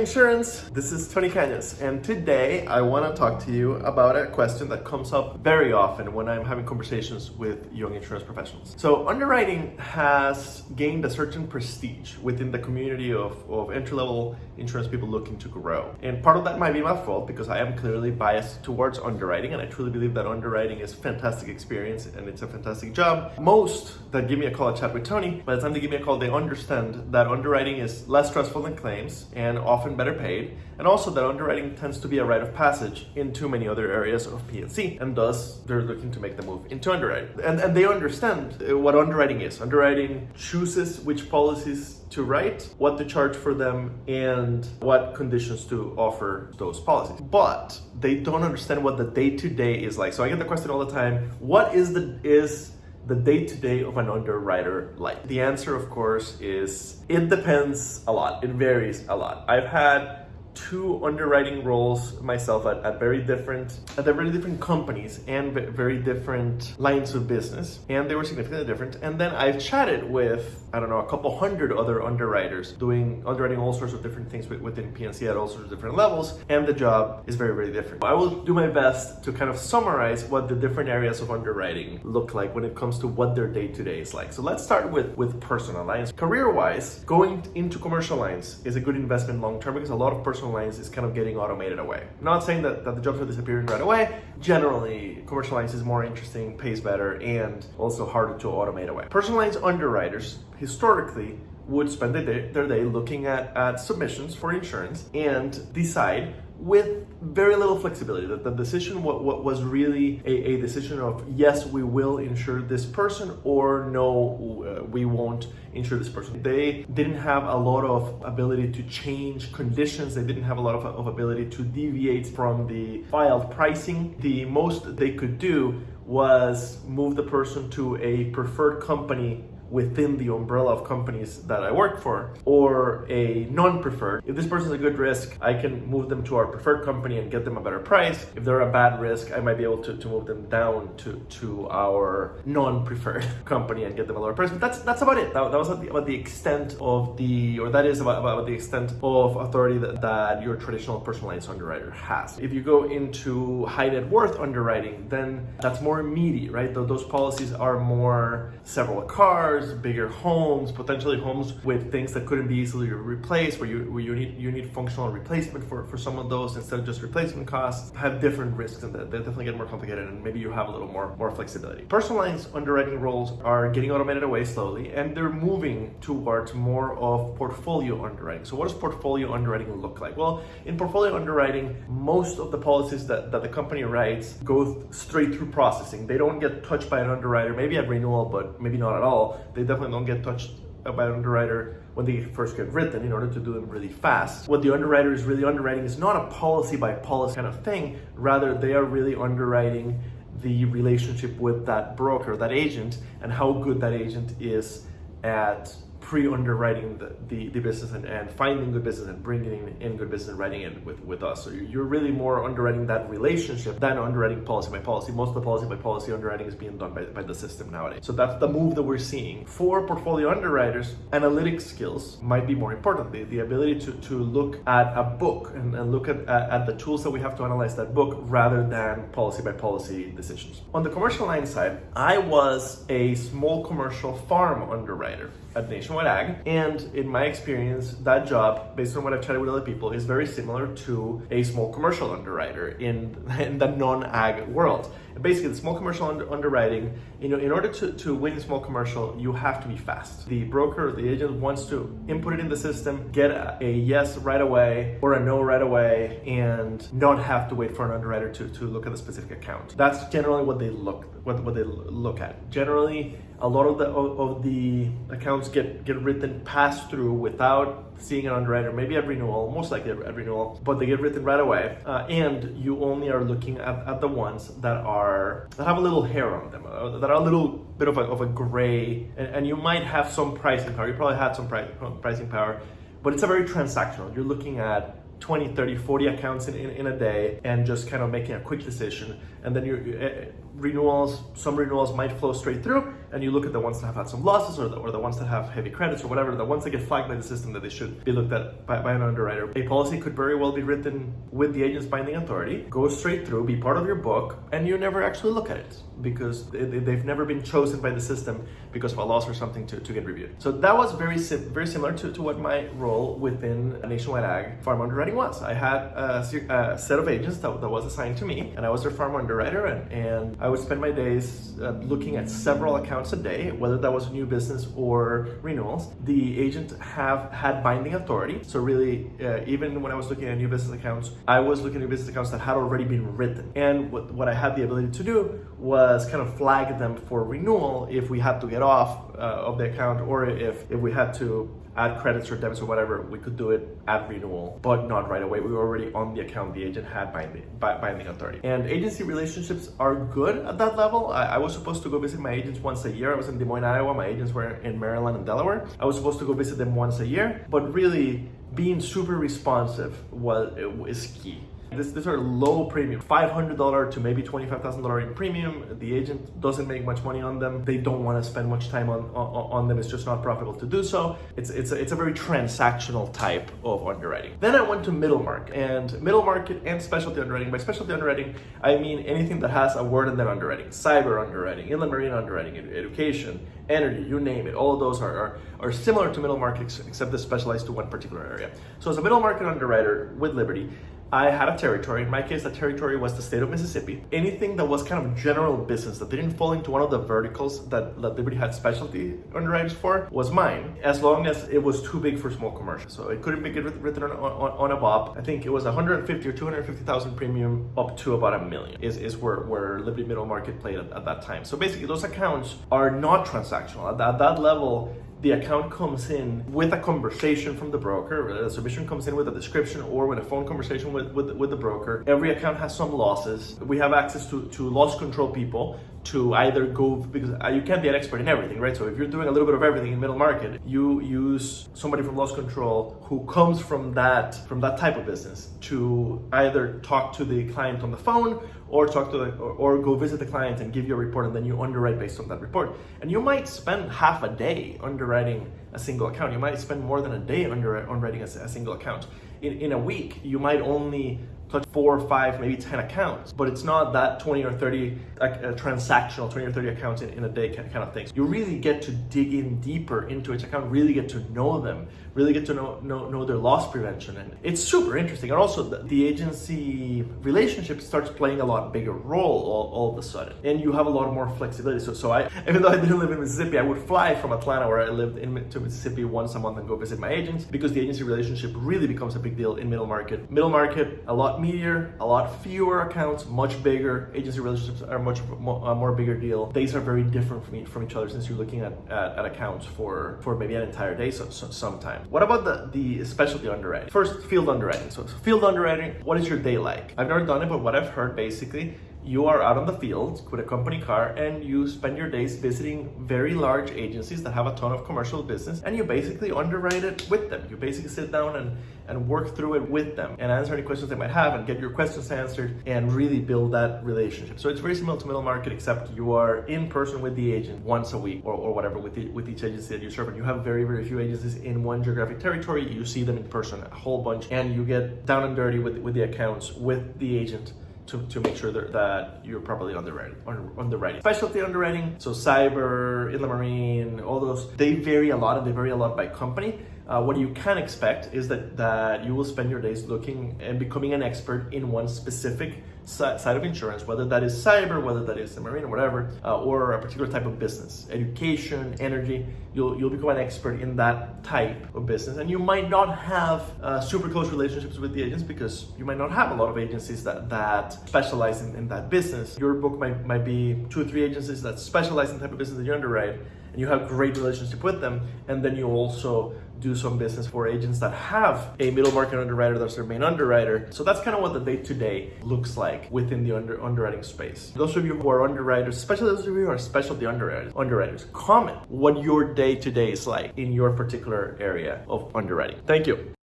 Insurance. This is Tony Cañas, and today I want to talk to you about a question that comes up very often when I'm having conversations with young insurance professionals. So, underwriting has gained a certain prestige within the community of, of entry level insurance people looking to grow. And part of that might be my fault because I am clearly biased towards underwriting, and I truly believe that underwriting is a fantastic experience and it's a fantastic job. Most that give me a call at Chat with Tony, by the time they give me a call, they understand that underwriting is less stressful than claims and often better paid, and also that underwriting tends to be a rite of passage in too many other areas of P&C, and thus they're looking to make the move into underwriting. And, and they understand uh, what underwriting is. Underwriting chooses which policies to write, what to charge for them, and what conditions to offer those policies. But they don't understand what the day-to-day -day is like. So I get the question all the time, what is the is the day-to-day of an underwriter like? The answer, of course, is it depends a lot. It varies a lot. I've had two underwriting roles myself at, at very different at very different companies and very different lines of business and they were significantly different and then I've chatted with I don't know a couple hundred other underwriters doing underwriting all sorts of different things within P&C at all sorts of different levels and the job is very very different. I will do my best to kind of summarize what the different areas of underwriting look like when it comes to what their day-to-day -day is like. So let's start with with personal lines. Career-wise going into commercial lines is a good investment long term because a lot of personal personal lines is kind of getting automated away. Not saying that, that the jobs are disappearing right away. Generally, commercial lines is more interesting, pays better, and also harder to automate away. Personal lines underwriters, historically, would spend their day, their day looking at, at submissions for insurance and decide with very little flexibility. That the decision what, what was really a, a, decision of yes, we will insure this person or no, uh, we won't insure this person. They didn't have a lot of ability to change conditions. They didn't have a lot of, of ability to deviate from the filed pricing. The most they could do was move the person to a preferred company within the umbrella of companies that I work for or a non-preferred. If this person's a good risk, I can move them to our preferred company and get them a better price. If they're a bad risk, I might be able to, to move them down to, to our non-preferred company and get them a lower price. But that's that's about it. That, that was about the extent of the, or that is about, about the extent of authority that, that your traditional personal lines underwriter has. If you go into high net worth underwriting, then that's more immediate, right? Those policies are more several cars, cars, bigger homes, potentially homes with things that couldn't be easily replaced, where you where you need you need functional replacement for, for some of those instead of just replacement costs, have different risks and they definitely get more complicated and maybe you have a little more, more flexibility. Personal lines underwriting roles are getting automated away slowly and they're moving towards more of portfolio underwriting. So what does portfolio underwriting look like? Well, in portfolio underwriting, most of the policies that, that the company writes go straight through processing. They don't get touched by an underwriter, maybe at renewal, but maybe not at all they definitely don't get touched by an underwriter when they first get written in order to do them really fast. What the underwriter is really underwriting is not a policy by policy kind of thing, rather they are really underwriting the relationship with that broker, that agent, and how good that agent is at pre-underwriting the, the, the, business and, and finding good business and bringing in good business and writing it with, with us. So you're really more underwriting that relationship than underwriting policy by policy. Most of the policy by policy underwriting is being done by, by the system nowadays. So that's the move that we're seeing. For portfolio underwriters, analytic skills might be more important. The, the ability to, to look at a book and, and look at, at, at the tools that we have to analyze that book rather than policy by policy decisions. On the commercial line side, I was a small commercial farm underwriter at Nationwide Ag. And in my experience, that job, based on what I've chatted with other people, is very similar to a small commercial underwriter in, in the non-ag world. And basically, the small commercial under, underwriting, you know, in order to, to win small commercial, you have to be fast. The broker, the agent wants to input it in the system, get a, a yes right away or a no right away, and not have to wait for an underwriter to, to look at the specific account. That's generally what they look what, what they look at. Generally, a lot of the of, the accounts get get written pass through without seeing an underwriter, maybe at renewal, most likely at renewal, but they get written right away. Uh, and you only are looking at, at the ones that are that have a little hair on them, uh, that are a little bit of a, of a gray, and, and you might have some pricing power. You probably had some price, pricing power, but it's a very transactional. You're looking at 20, 30, 40 accounts in, in, in a day and just kind of making a quick decision. And then your uh, renewals, some renewals might flow straight through and you look at the ones that have had some losses or the, or the ones that have heavy credits or whatever, the ones that get flagged by the system that they should be looked at by, by an underwriter. A policy could very well be written with the agent's binding authority, go straight through, be part of your book, and you never actually look at it because they've never been chosen by the system because of a loss or something to, to get reviewed. So that was very sim very similar to, to what my role within Nationwide Ag farm underwriting was. I had a, a set of agents that, that, was assigned to me and I was their farm underwriter and, and I would spend my days uh, looking at several accounts a day, whether that was new business or renewals. The agent have had binding authority. So really, uh, even when I was looking at new business accounts, I was looking at business accounts that had already been written. And what, what I had the ability to do was kind of flag them for renewal if we had to get off uh, of the account or if, if we had to add credits or debits or whatever, we could do it at renewal, but not right away. We were already on the account. The agent had binding, binding authority. And agency relationships are good at that level. I, I, was supposed to go visit my agents once a year. I was in Des Moines, Iowa. My agents were in Maryland and Delaware. I was supposed to go visit them once a year, but really being super responsive was, is key. This, these are low premium, $500 to maybe $25,000 in premium. The agent doesn't make much money on them. They don't want to spend much time on, on, on them. It's just not profitable to do so. It's, it's, a, it's a very transactional type of underwriting. Then I went to middle market and middle market and specialty underwriting. By specialty underwriting, I mean anything that has a word in that underwriting, cyber underwriting, inland marine underwriting, education, energy, you name it. All of those are, are, are similar to middle market except they specialize to one particular area. So as a middle market underwriter with Liberty, I had a territory. In my case, the territory was the state of Mississippi. Anything that was kind of general business that didn't fall into one of the verticals that, that Liberty had specialty underwriters for was mine, as long as it was too big for small commercial. So it couldn't be written on, on, on a BOP. I think it was 150 or 250,000 premium up to about a million is, is where, where Liberty Middle Market played at, at that time. So basically those accounts are not transactional. At, at that level, the account comes in with a conversation from the broker, the submission comes in with a description or with a phone conversation with, with, with the broker. Every account has some losses. We have access to, to loss control people to either go, because uh, you can't be an expert in everything, right? So if you're doing a little bit of everything in middle market, you use somebody from loss control who comes from that, from that type of business to either talk to the client on the phone or talk to the, or, or go visit the client and give you a report and then you underwrite based on that report. And you might spend half a day underwriting a single account. You might spend more than a day under, underwriting a, a single account. In, in a week, you might only touch four, or five, maybe 10 accounts, but it's not that 20 or 30 uh, transactional, 20 or 30 accounts in, in a day kind of things. You really get to dig in deeper into each account, really get to know them, really get to know, know, know their loss prevention. And it's super interesting. And also the, the agency relationship starts playing a lot bigger role all, all of a sudden. And you have a lot more flexibility. So, so I, even though I didn't live in Mississippi, I would fly from Atlanta where I lived in, to Mississippi once a month and go visit my agents because the agency relationship really becomes a big deal in middle market. Middle market, a lot meatier, a lot fewer accounts, much bigger. Agency relationships are much more, a more bigger deal. Days are very different from, from each other since you're looking at, at, at accounts for, for maybe an entire day so, so, sometime. What about the, the specialty underwriting? First, field underwriting. So field underwriting, what is your day like? I've never done it, but what I've heard basically you are out on the field with a company car and you spend your days visiting very large agencies that have a ton of commercial business and you basically underwrite it with them. You basically sit down and, and work through it with them and answer any questions they might have and get your questions answered and really build that relationship. So it's very similar to middle market except you are in person with the agent once a week or, or whatever with, the, with each agency that you serve and you have very, very few agencies in one geographic territory. You see them in person a whole bunch and you get down and dirty with, with the accounts with the agent to, to make sure that, that you're properly underwriting, underwriting. Specialty underwriting, so cyber, inland marine, all those, they vary a lot and they vary a lot by company. Uh, what you can expect is that, that you will spend your days looking and becoming an expert in one specific side of insurance, whether that is cyber, whether that is the marine or whatever, uh, or a particular type of business, education, energy, you'll, you'll become an expert in that type of business. And you might not have uh, super close relationships with the agents because you might not have a lot of agencies that, that specialize in, in that business. Your book might, might be two or three agencies that specialize in the type of business that you underwrite and you have great relationship with them and then you also do some business for agents that have a middle market underwriter that's their main underwriter. So that's kind of what the day-to-day -day looks like within the under underwriting space. Those of you who are underwriters especially those of you who are specialty underwriters underwriters comment what your day-to-day -day is like in your particular area of underwriting. Thank you